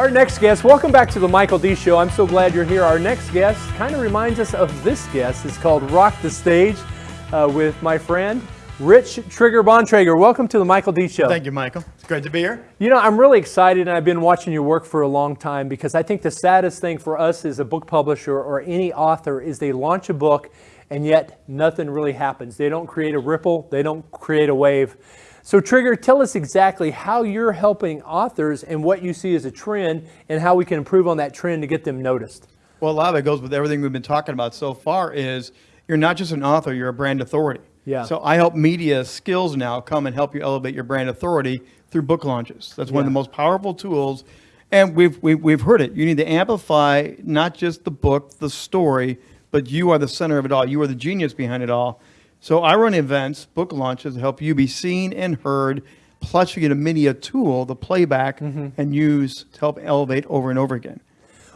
Our next guest, welcome back to the Michael D. Show. I'm so glad you're here. Our next guest kind of reminds us of this guest. It's called Rock the Stage uh, with my friend, Rich Trigger Bontrager. Welcome to the Michael D. Show. Thank you, Michael. It's great to be here. You know, I'm really excited, and I've been watching your work for a long time because I think the saddest thing for us as a book publisher or any author is they launch a book and yet nothing really happens. They don't create a ripple, they don't create a wave. So Trigger, tell us exactly how you're helping authors and what you see as a trend and how we can improve on that trend to get them noticed. Well, a lot of it goes with everything we've been talking about so far is you're not just an author, you're a brand authority. Yeah. So I help media skills now come and help you elevate your brand authority through book launches. That's one of the most powerful tools. And we've, we've, we've heard it. You need to amplify not just the book, the story, but you are the center of it all. You are the genius behind it all. So I run events, book launches, to help you be seen and heard. Plus, you get a media tool, the playback, and use to help elevate over and over again.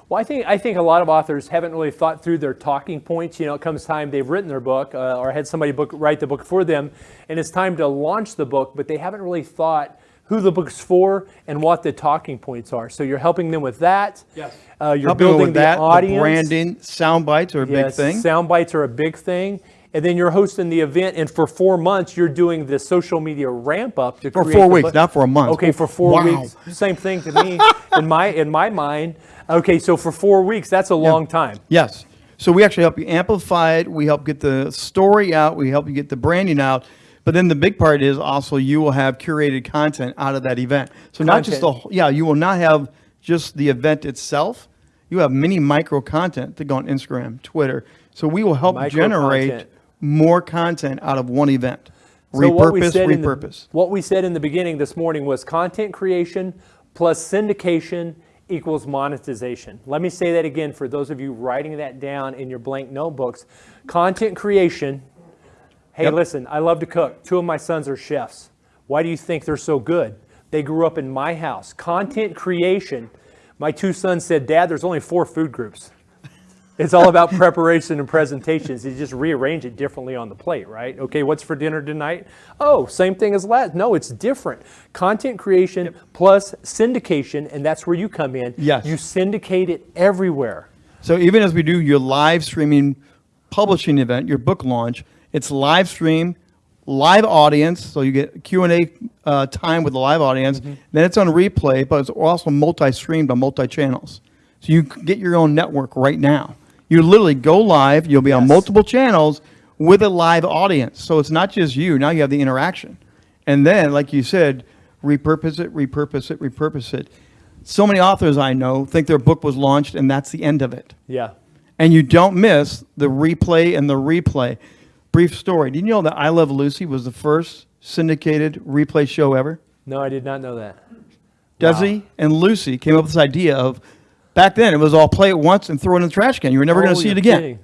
Well, I think I think a lot of authors haven't really thought through their talking points. You know, it comes time they've written their book uh, or had somebody book write the book for them, and it's time to launch the book, but they haven't really thought who the book's for and what the talking points are. So you're helping them with that. Yes. Uh, you're Helping building with the that, audience. the branding, sound bites are a Yes, big thing. Sound bites are a big thing. And then you're hosting the event, and for four months, you're doing the social media ramp up to For four weeks, not for a month. Okay, for four Wow. weeks, same thing to me in my in my mind. Okay, so for four weeks, that's a long time. Yes. So we actually help you amplify it. We help get the story out. We help you get the branding out. But then the big part is also you will have curated content out of that event. So not just the whole- yeah, you will not have just the event itself. You have many micro content that go on Instagram, Twitter. So we will help Micro generate content. More content out of one event. So what repurpose, the- repurpose. what we said in the beginning this morning was content creation plus syndication equals monetization. Let me say that again for those of you writing that down in your blank notebooks. Content creation. Hey, Yep. listen, I love to cook. Two of my sons are chefs. Why do you think they're so good? They grew up in my house. Content creation. My two sons said, Dad, there's only four food groups. It's all about preparation and presentations. You just rearrange it differently on the plate, right? Okay, what's for dinner tonight? Oh, same thing as last. No, it's different. Content creation plus syndication, and that's where you come in. Yes. You syndicate it everywhere. So even as we do your live streaming publishing event, your book launch, it's live stream, live audience. So you get Q and A uh, time with the live audience. Mm-hmm. Then it's on replay, but it's also multi-streamed on multi-channels. So you get your own network right now. You literally go live. You'll be on multiple channels with a live audience. So it's not just you. Now you have the interaction. And then, like you said, repurpose it, repurpose it, repurpose it. So many authors I know think their book was launched and that's the end of it Yeah. and you don't miss the replay and the replay. Brief story. Did you know that I Love Lucy was the first syndicated replay show ever? No, I did not know that. Desi and Lucy came up with this idea of back then it was all play it once and throw it in the trash can. You were never going Oh, to see it again. kidding.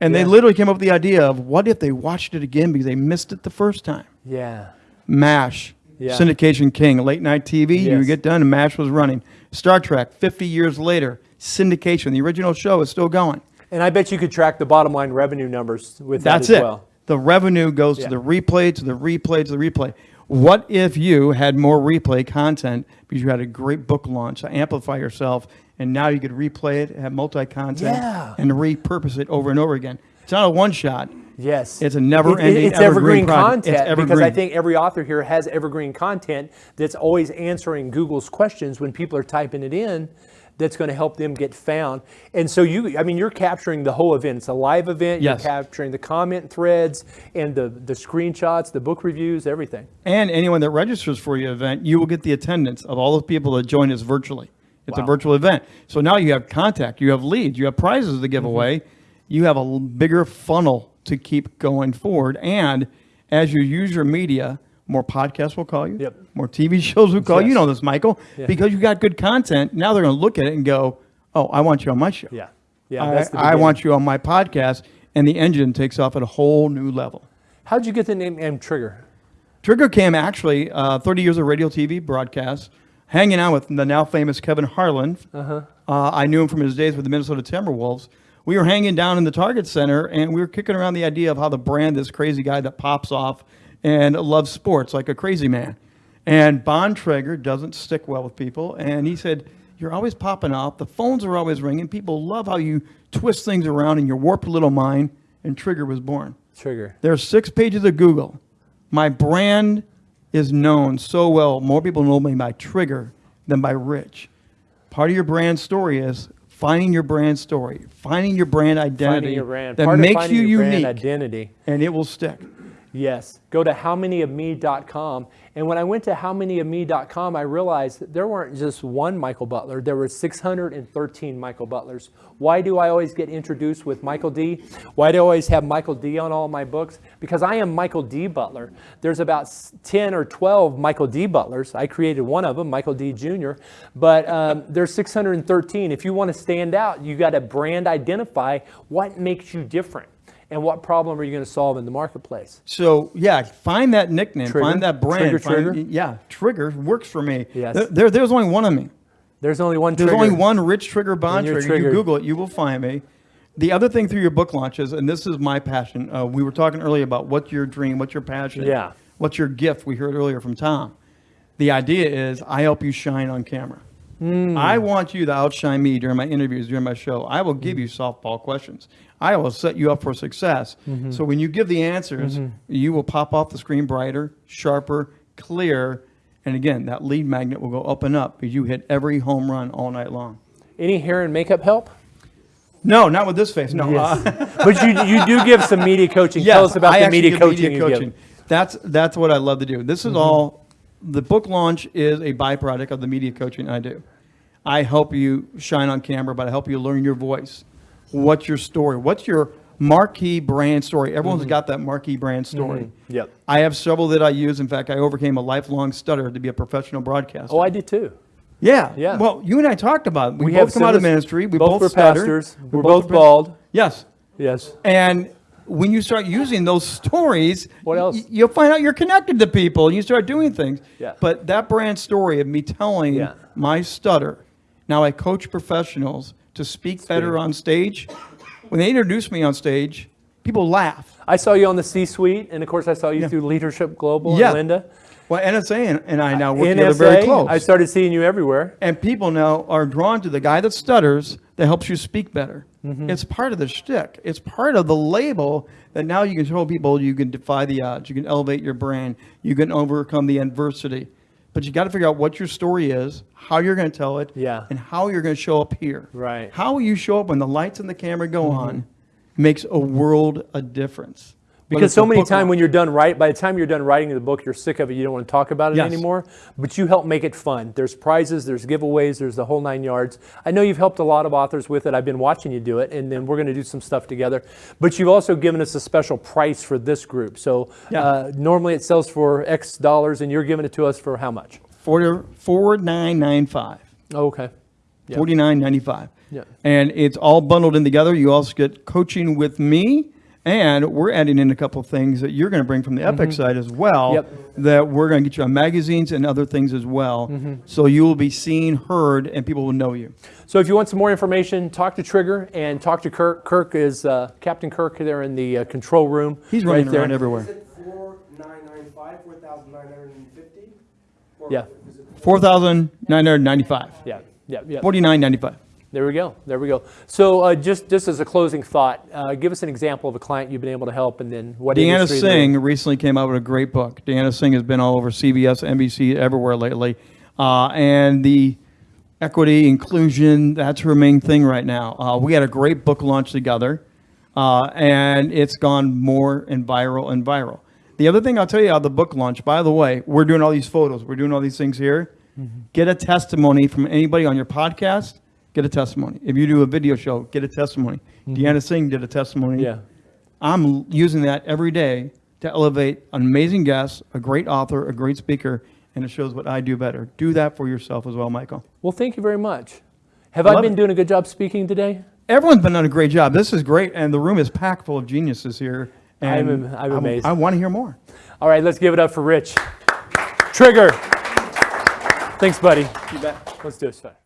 And Yeah. they literally came up with the idea of what if they watched it again because they missed it the first time? Yeah. MASH, Yeah. syndication king, late night TV. You Yes. would get done and MASH was running. Star Trek, 50 years later, syndication. The original show is still going. And I bet you could track the bottom line revenue numbers with That's that as it. well. The revenue goes Yeah. to the replay, to the replay, to the replay. What if you had more replay content because you had a great book launch to amplify yourself, and now you could replay it, have multi-content, Yeah. and repurpose it over and over again? It's not a one shot. Yes. It's a never-ending, It's evergreen evergreen project. It's content because I think every author here has evergreen content that's always answering Google's questions when people are typing it in that's going to help them get found. And so you I mean you're capturing the whole event. It's a live event. Yes. You're capturing the comment threads and the the screenshots, the book reviews, everything. And anyone that registers for your event, you will get the attendance of all the people that join us virtually. It's a virtual event. So now you have contact, you have leads, you have prizes to give Mm-hmm. away. You have a bigger funnel to keep going forward. And as you use your media, more podcasts will call you. Yep. More TV shows will call you. You know this, Michael. Yeah. Because you got good content, now they're going to look at it and go, oh, I want you on my show. Yeah. Yeah, I, I want you on my podcast. And the engine takes off at a whole new level. How'd you get the name M Trigger? Trigger came actually uh, 30 years of radio TV broadcast, hanging out with the now famous Kevin Harlan. Uh-huh. I knew him from his days with the Minnesota Timberwolves. We were hanging down in the Target Center and we were kicking around the idea of how the brand this crazy guy that pops off and loves sports like a crazy man. And Bontrager doesn't stick well with people. And he said, You're always popping off. The phones are always ringing. People love how you twist things around in your warped little mind. And Trigger was born. Trigger. There are six pages of Google. My brand is known so well. More people know me by Trigger than by Rich. Part of your brand story is finding your brand story, finding your brand identity your brand. that Part makes you unique, identity. and it will stick. Yes. Go to howmanyofme.com. And when I went to howmanyofme.com, I realized that there weren't just one Michael Butler, there were 613 Michael Butlers. Why do I always get introduced with Michael D? Why do I always have Michael D on all my books? Because I am Michael D. Butler. There's about 10 or 12 Michael D. Butlers. I created one of them, Michael D. Jr., but um, there's 613. If you want to stand out, you got to brand identify what makes you different and what problem are you going to solve in the marketplace. So yeah, find that nickname, Trigger. find that brand. Trigger, find- Trigger. Yeah, Trigger works for me. Yes. There- There, there's only one of me. There's only one There's trigger. only one Rich Trigger Bontrager. You. Google it, you will find me. The other thing through your book launches, and this is my passion. Uh, we were talking earlier about what's your dream, what's your passion, Yeah. what's your gift. We heard earlier from Tom. The idea is I help you shine on camera. Hmm. I want you to outshine me during my interviews, during my show. I will Hmm. give you softball questions. I will set you up for success. Mm-hmm. So when you give the answers, you will pop off the screen brighter, sharper, clear, and again, that lead magnet will go up and up because you hit every home run all night long. Any hair and makeup help? No, not with this face. No. uh, but you, you do give some media coaching. Tell us about I the media coaching you give. That's that's what I love to do. This is Mm-hmm. all. The book launch is a byproduct of the media coaching I do. I help you shine on camera, but I help you learn your voice. What's your story? What's your marquee brand story? Everyone's got that marquee brand story. Mm-hmm. Yep. I have several that I use. In fact, I overcame a lifelong stutter to be a professional broadcaster. Oh, I did too. yeah, yeah. Well, you and I talked about it. We, We both have come out of ministry. We both both, were stutter. pastors. We're We're both past- bald. Yes. Yes. And when you start using those stories, What else? you'll find out you're connected to people and you start doing things. Yeah. But that brand story of me telling Yeah. my stutter, now I coach professionals to speak better on stage. When they introduce me on stage, people laugh. I saw you on the C-suite, and of course, I saw you Yeah. through Leadership Global Yeah. and Linda. Well, NSA and, and I now work together very close. I started seeing you everywhere. and people now are drawn to the guy that stutters that helps you speak better. Mm-hmm. It's part of the shtick. It's part of the label that now you can show people you can defy the odds, you can elevate your brand, you can overcome the adversity. But you got to figure out what your story is, how you're going to tell it, Yeah. and how you're going to show up here. Right. How you show up when the lights and the camera go mm-hmm. on makes a world of difference. Because so many times when you're done right, by the time you're done writing the book, you're sick of it. You don't want to talk about it Yes. anymore. But you help make it fun. There's prizes, there's giveaways, there's the whole nine yards. I know you've helped a lot of authors with it. I've been watching you do it, and then we're going to do some stuff together. But you've also given us a special price for this group. So Yeah. uh, normally it sells for X dollars, and you're giving it to us for how much? Four, four nine nine five. Oh, okay. Forty nine ninety five. Yeah. And it's all bundled in together. You also get coaching with me, and we're adding in a couple of things that you're going to bring from the Epic side as well. Yep. That we're going to get you on magazines and other things as well. Mm-hmm. So you will be seen, heard, and people will know you. So if you want some more information, talk to Trigger and talk to Kirk. Kirk is uh, Captain Kirk there in the uh, control room. He's right running there. around everywhere. Is it four nine nine five, four thousand nine hundred and fifty? Yeah. Four thousand nine hundred ninety five. Yeah, yeah, yeah. Forty nine ninety five. There we go. There we go. So uh, just just as a closing thought, uh, give us an example of a client you've been able to help, and then what Deanna industry they're in. Singh recently came out with a great book. Deanna Singh has been all over CBS, NBC, everywhere lately. Uh, and the equity, inclusion, that's her main thing right now. Uh, we had a great book launch together, uh, and it's gone more and viral and viral. The other thing I'll tell you about the book launch, by the way, we're doing all these photos, we're doing all these things here. Get a testimony from anybody on your podcast, get a testimony. If you do a video show, get a testimony. Mm-hmm. Deanna Singh did a testimony. Yeah. I'm using that every day to elevate an amazing guest, a great author, a great speaker, and it shows what I do better. Do that for yourself as well, Michael. Well, thank you very much. Have I Love been it. doing a good job speaking today? Everyone's been doing a great job. This is great, and the room is packed full of geniuses here. I'm I'm amazed. I want to hear more. All right, let's give it up for Rich. Trigger. Thanks, buddy. You bet. Let's do it.